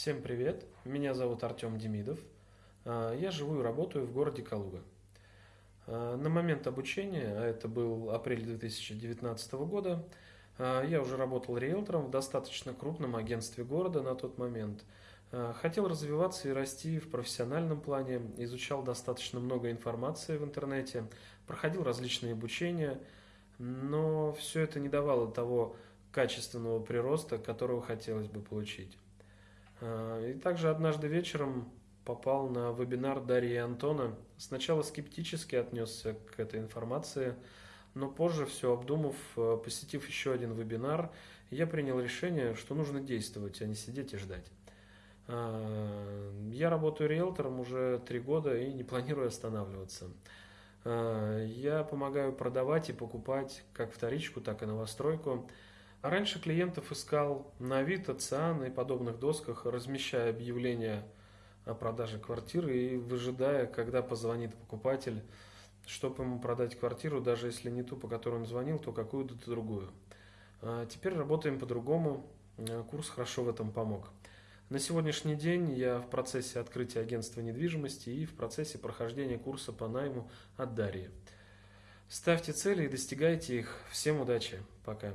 Всем привет, меня зовут Артем Демидов. А, я живу и работаю в городе Калуга. А, на момент обучения, а это был апрель 2019 года, я уже работал риэлтором в достаточно крупном агентстве города на тот момент. Хотел развиваться и расти в профессиональном плане, изучал достаточно много информации в интернете, проходил различные обучения, но все это не давало того качественного прироста, которого хотелось бы получить. А, и также однажды вечером попал на вебинар Дарьи Антона. Сначала скептически отнесся к этой информации, но позже, все обдумав, э, посетив еще один вебинар, я принял решение, что нужно действовать, а не сидеть и ждать. А, я работаю риэлтором уже три года и не планирую останавливаться. Я помогаю продавать и покупать как вторичку, так и новостройку. А раньше клиентов искал на Авито, Циан и подобных досках, размещая объявления о продаже квартиры и выжидая, когда позвонит покупатель, чтобы ему продать квартиру, даже если не ту, по которой он звонил, то какую-то другую. А теперь работаем по-другому, а, курс хорошо в этом помог. На сегодняшний день я в процессе открытия агентства недвижимости и в процессе прохождения курса по найму от Дарьи. Ставьте цели и достигайте их. Всем удачи. Пока.